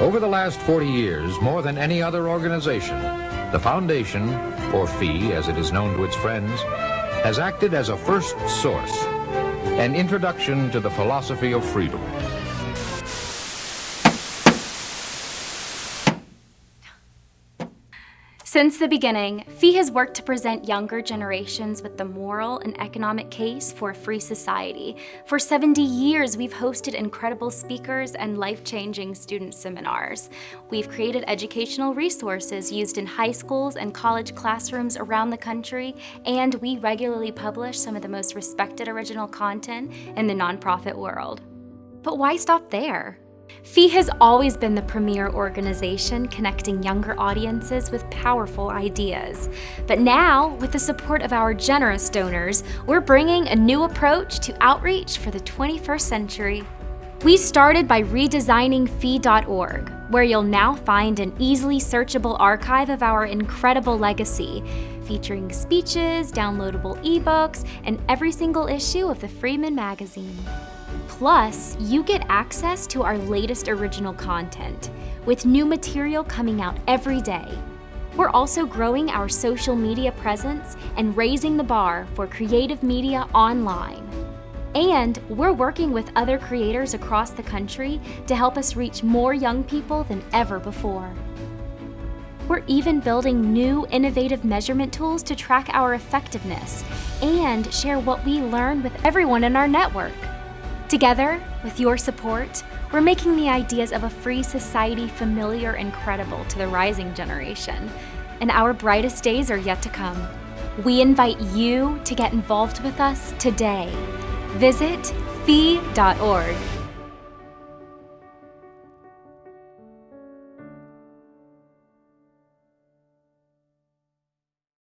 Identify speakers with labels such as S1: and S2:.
S1: Over the last 40 years, more than any other organization, the Foundation, or FEE as it is known to its friends, has acted as a first source, an introduction to the philosophy of freedom.
S2: Since the beginning, FEE has worked to present younger generations with the moral and economic case for a free society. For 70 years, we've hosted incredible speakers and life-changing student seminars. We've created educational resources used in high schools and college classrooms around the country, and we regularly publish some of the most respected original content in the nonprofit world. But why stop there? FEE has always been the premier organization connecting younger audiences with powerful ideas. But now, with the support of our generous donors, we're bringing a new approach to outreach for the 21st century. We started by redesigning FEE.org, where you'll now find an easily searchable archive of our incredible legacy, featuring speeches, downloadable ebooks, and every single issue of the Freeman magazine. Plus, you get access to our latest original content, with new material coming out every day. We're also growing our social media presence and raising the bar for creative media online. And we're working with other creators across the country to help us reach more young people than ever before. We're even building new innovative measurement tools to track our effectiveness and share what we learn with everyone in our network. Together, with your support, we're making the ideas of a free society familiar and credible to the rising generation. And our brightest days are yet to come. We invite you to get involved with us today. Visit fee.org